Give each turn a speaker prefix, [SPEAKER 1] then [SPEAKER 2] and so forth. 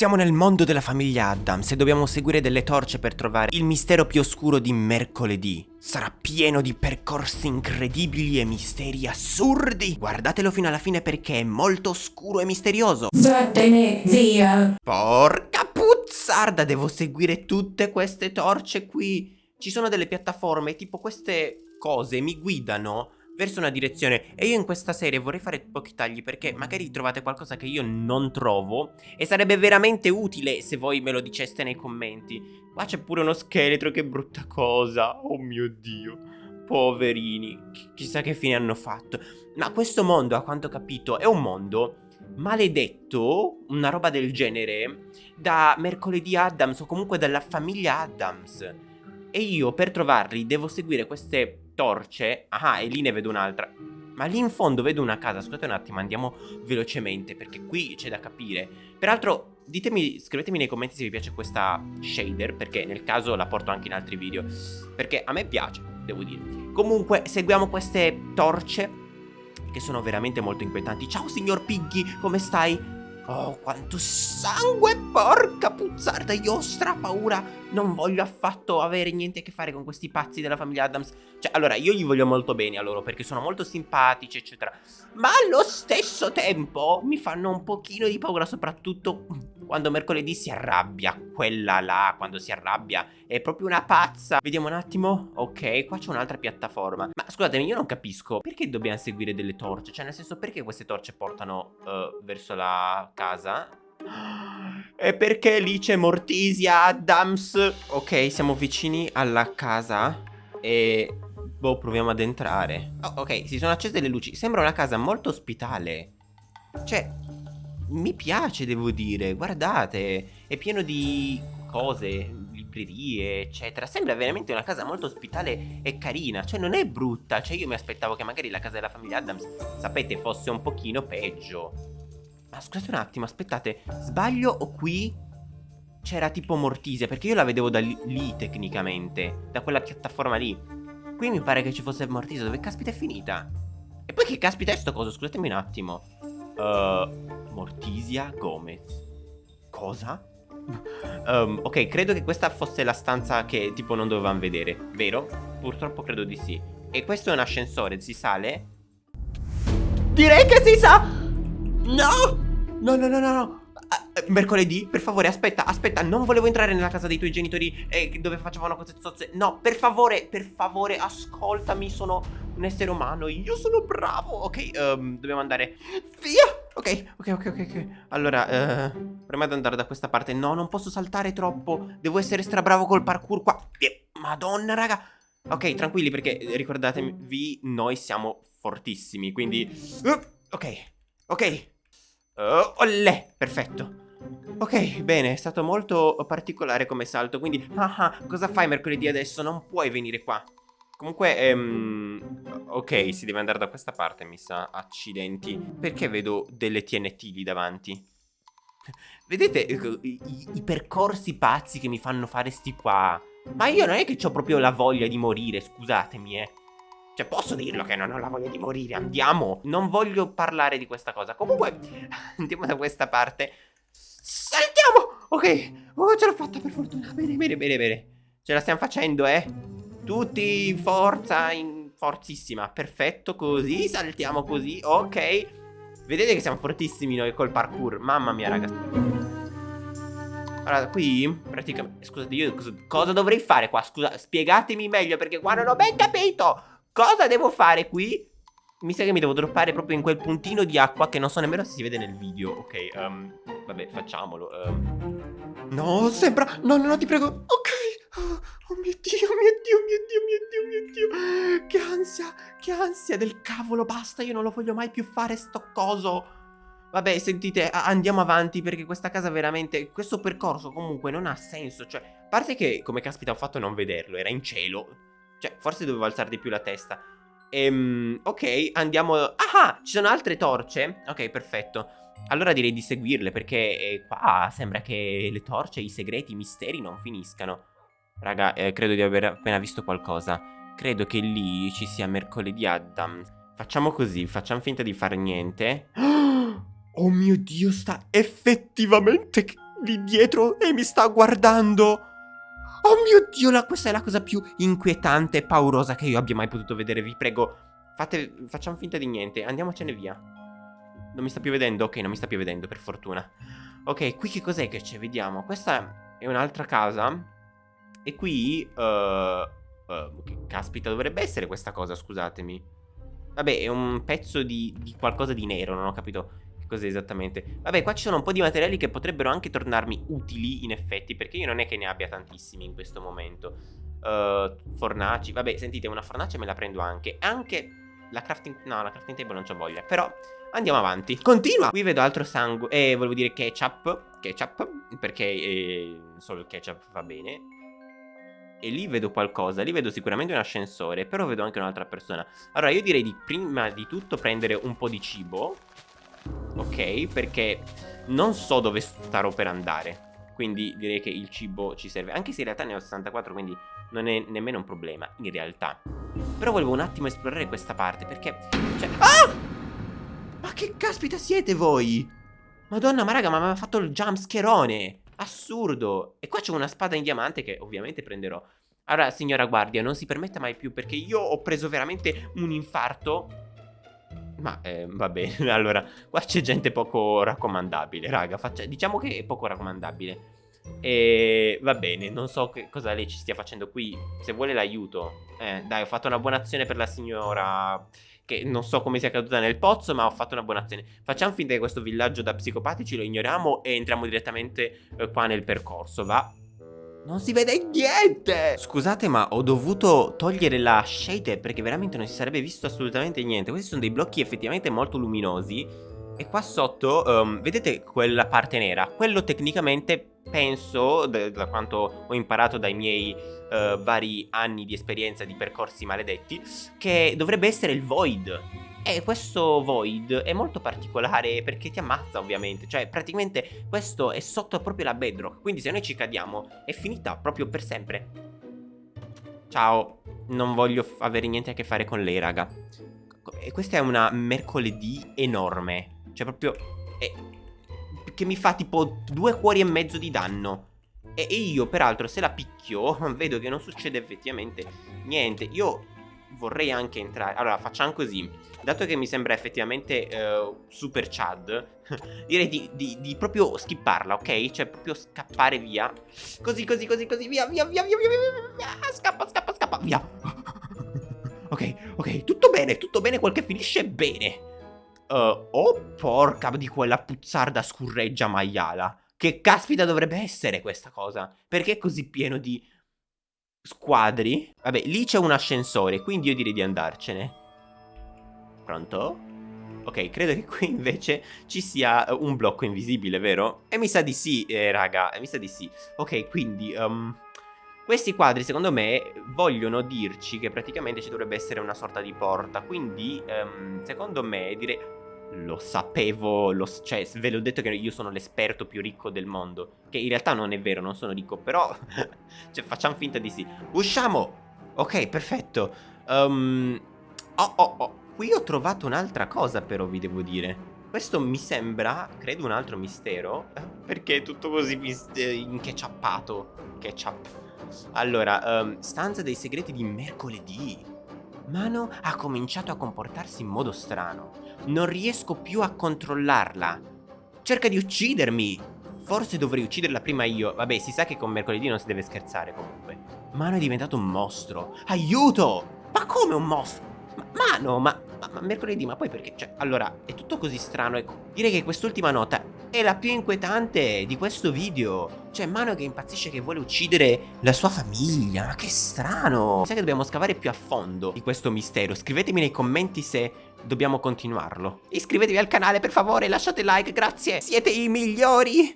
[SPEAKER 1] Siamo nel mondo della famiglia Adams e dobbiamo seguire delle torce per trovare il mistero più oscuro di mercoledì. Sarà pieno di percorsi incredibili e misteri assurdi. Guardatelo fino alla fine perché è molto oscuro e misterioso.
[SPEAKER 2] Vattene via.
[SPEAKER 1] Porca puzzarda, devo seguire tutte queste torce qui. Ci sono delle piattaforme, tipo queste cose mi guidano verso una direzione e io in questa serie vorrei fare pochi tagli perché magari trovate qualcosa che io non trovo e sarebbe veramente utile se voi me lo diceste nei commenti. Qua c'è pure uno scheletro, che brutta cosa, oh mio dio, poverini, Ch chissà che fine hanno fatto. Ma questo mondo, a quanto ho capito, è un mondo maledetto, una roba del genere, da mercoledì Adams o comunque dalla famiglia Adams. E io per trovarli devo seguire queste torce Ah, e lì ne vedo un'altra ma lì in fondo vedo una casa, scusate un attimo, andiamo velocemente perché qui c'è da capire. Peraltro, ditemi, scrivetemi nei commenti se vi piace questa shader, perché nel caso la porto anche in altri video, perché a me piace, devo dire. Comunque, seguiamo queste torce che sono veramente molto inquietanti. Ciao signor Piggy, come stai? Oh, quanto sangue, porca puzzarda, io ho strapaura. Non voglio affatto avere niente a che fare con questi pazzi della famiglia Adams. Cioè, allora, io gli voglio molto bene a loro perché sono molto simpatici, eccetera. Ma allo stesso tempo mi fanno un pochino di paura, soprattutto quando mercoledì si arrabbia. Quella là, quando si arrabbia, è proprio una pazza. Vediamo un attimo. Ok, qua c'è un'altra piattaforma. Ma scusatemi, io non capisco. Perché dobbiamo seguire delle torce? Cioè, nel senso, perché queste torce portano uh, verso la casa? E perché lì c'è Mortisia Adams? Ok, siamo vicini alla casa e... Boh, proviamo ad entrare. Oh, ok, si sono accese le luci. Sembra una casa molto ospitale. Cioè, mi piace, devo dire. Guardate, è pieno di cose, librerie, eccetera. Sembra veramente una casa molto ospitale e carina. Cioè, non è brutta. Cioè, io mi aspettavo che magari la casa della famiglia Adams, sapete, fosse un pochino peggio. Ma scusate un attimo, aspettate, sbaglio o qui c'era tipo Mortisia? Perché io la vedevo da lì, tecnicamente, da quella piattaforma lì. Qui mi pare che ci fosse Mortisia, dove caspita è finita? E poi che caspita è sto coso? Scusatemi un attimo. Uh, Mortisia Gomez. Cosa? um, ok, credo che questa fosse la stanza che tipo non dovevamo vedere, vero? Purtroppo credo di sì. E questo è un ascensore, si sale? Direi che si sa! No! No, no, no, no, no. Uh, mercoledì, per favore, aspetta, aspetta, non volevo entrare nella casa dei tuoi genitori eh, dove facevano cose zozze. No, per favore, per favore, ascoltami, sono un essere umano, io sono bravo. Ok, um, dobbiamo andare via. Ok, ok, ok, ok, ok. Allora, uh, prima di andare da questa parte, no, non posso saltare troppo. Devo essere strabravo col parkour qua. Madonna, raga. Ok, tranquilli perché ricordatevi, noi siamo fortissimi, quindi... Uh, ok, ok. Oh, olle, perfetto. Ok, bene, è stato molto particolare come salto, quindi... Ah, ah, cosa fai mercoledì adesso? Non puoi venire qua. Comunque, ehm, ok, si deve andare da questa parte, mi sa. Accidenti. Perché vedo delle TNT lì davanti? Vedete ecco, i, i, percorsi pazzi che mi fanno fare sti qua? Ma io non è che ho proprio la voglia di morire, scusatemi, eh. Cioè, posso dirlo che non ho la voglia di morire, andiamo. Non voglio parlare di questa cosa. Comunque, andiamo da questa parte. Saltiamo! Ok, oh, ce l'ho fatta per fortuna. Bene, bene, bene, bene. Ce la stiamo facendo, eh. Tutti in forza, in forzissima. Perfetto, così, saltiamo così. Ok. Vedete che siamo fortissimi noi col parkour. Mamma mia, ragazzi. Allora, qui, praticamente... Scusate, io cosa, dovrei fare qua? Scusa, spiegatemi meglio perché qua non ho ben capito. Cosa devo fare qui? Mi sa che mi devo droppare proprio in quel puntino di acqua che non so nemmeno se si vede nel video. Ok, um, vabbè, facciamolo. Um. No, sembra... No, no, no, ti prego. Ok. Oh, mio Dio, mio Dio, mio Dio, mio Dio, mio Dio. Che ansia, che ansia del cavolo. Basta, io non lo voglio mai più fare sto coso. Vabbè, sentite, andiamo avanti perché questa casa veramente... Questo percorso comunque non ha senso. Cioè, a parte che, come caspita ho fatto non vederlo, era in cielo. Cioè, forse dovevo alzare di più la testa. Ehm, ok, andiamo... Ah, ci sono altre torce? Ok, perfetto. Allora direi di seguirle perché eh, qua sembra che le torce, i segreti, i misteri non finiscano. Raga, eh, credo di aver appena visto qualcosa. Credo che lì ci sia mercoledì Adam. Facciamo così, facciamo finta di fare niente. Oh mio Dio, sta effettivamente lì dietro e mi sta guardando. Oh mio Dio, la, questa è la cosa più inquietante e paurosa che io abbia mai potuto vedere. Vi prego, fate, facciamo finta di niente. Andiamocene via. Non mi sta più vedendo? Ok, non mi sta più vedendo, per fortuna. Ok, qui che cos'è che c'è? Vediamo. Questa è un'altra casa. E qui... Uh, uh, caspita dovrebbe essere questa cosa, scusatemi. Vabbè, è un pezzo di, di qualcosa di nero, non ho capito cos'è esattamente. Vabbè, qua ci sono un po' di materiali che potrebbero anche tornarmi utili, in effetti, perché io non è che ne abbia tantissimi in questo momento. Uh, fornaci, vabbè, sentite, una fornace me la prendo anche. Anche la crafting... No, la crafting table non c'ho voglia, però... Andiamo avanti. Continua! Qui vedo altro sangue. Eh, volevo dire ketchup. Ketchup. Perché eh, solo il ketchup va bene. E lì vedo qualcosa. Lì vedo sicuramente un ascensore. Però vedo anche un'altra persona. Allora, io direi di prima di tutto prendere un po' di cibo ok? Perché non so dove starò per andare. Quindi direi che il cibo ci serve. Anche se in realtà ne ho 64, quindi non è nemmeno un problema, in realtà. Però volevo un attimo esplorare questa parte, perché... Cioè... Ah! Ma che caspita siete voi? Madonna, ma raga, ma mi ha fatto il jumpscherone! Assurdo! E qua c'è una spada in diamante che ovviamente prenderò. Allora, signora guardia, non si permetta mai più, perché io ho preso veramente un infarto ma eh, va bene, allora, qua c'è gente poco raccomandabile, raga, faccia, diciamo che è poco raccomandabile. E va bene, non so che cosa lei ci stia facendo qui, se vuole l'aiuto. Eh, dai, ho fatto una buona azione per la signora che non so come sia caduta nel pozzo, ma ho fatto una buona azione. Facciamo finta che questo villaggio da psicopatici lo ignoriamo e entriamo direttamente eh, qua nel percorso, va? Non si vede niente! Scusate ma ho dovuto togliere la shade perché veramente non si sarebbe visto assolutamente niente. Questi sono dei blocchi effettivamente molto luminosi. E qua sotto, um, vedete quella parte nera? Quello tecnicamente penso, da quanto ho imparato dai miei uh, vari anni di esperienza di percorsi maledetti Che dovrebbe essere il void e questo void è molto particolare perché ti ammazza ovviamente. Cioè praticamente questo è sotto proprio la bedrock Quindi se noi ci cadiamo è finita proprio per sempre. Ciao, non voglio avere niente a che fare con lei raga. E questa è una mercoledì enorme. Cioè proprio è, Che mi fa tipo due cuori e mezzo di danno. E, e io peraltro se la picchio vedo che non succede effettivamente niente. Io vorrei anche entrare. Allora facciamo così. Dato che mi sembra effettivamente uh, super Chad Direi di, di, di, proprio skipparla, ok? Cioè proprio scappare via. Così, così, così, così Via, via, via, via, via, via, via. Scappa, scappa, scappa, via. Ok, ok, tutto bene, tutto bene Quel che finisce bene. Uh, Oh porca di quella puzzarda scurreggia maiala. Che caspita dovrebbe essere questa cosa? Perché è così pieno di squadri. Vabbè, lì c'è un ascensore, quindi io direi di andarcene. Pronto? Ok, credo che qui invece ci sia eh, un blocco invisibile, vero? E mi sa di sì, eh, raga, mi sa di sì. Ok, quindi... Um, questi quadri, secondo me, vogliono dirci che praticamente ci dovrebbe essere una sorta di porta. Quindi, um, secondo me, direi... Lo sapevo, lo, cioè ve l'ho detto che io sono l'esperto più ricco del mondo Che in realtà non è vero, non sono ricco, però cioè, facciamo finta di sì. Usciamo! Ok, perfetto. Um, Oh, oh, oh, qui ho trovato un'altra cosa però vi devo dire. Questo mi sembra, credo, un altro mistero Perché è tutto così inchecciappato Ketchup. Allora, um, stanza dei segreti di mercoledì Mano ha cominciato a comportarsi in modo strano. Non riesco più a controllarla. Cerca di uccidermi. Forse dovrei ucciderla prima io. Vabbè, si sa che con mercoledì non si deve scherzare comunque. Mano è diventato un mostro. Aiuto! Ma come un mostro? Ma, Mano, ma, ma, ma mercoledì, ma poi perché? Cioè, allora, è tutto così strano. Ecco, direi che quest'ultima nota è la più inquietante di questo video. Cioè, Mano che impazzisce che vuole uccidere la sua famiglia. Ma che strano. Sai che dobbiamo scavare più a fondo di questo mistero. Scrivetemi nei commenti se dobbiamo continuarlo. Iscrivetevi al canale, per favore, lasciate like, grazie. Siete i migliori.